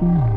Mm.